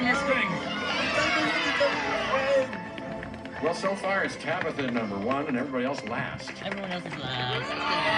interesting. Well, so far it's Tabitha number one and everybody else last. Everyone else is last.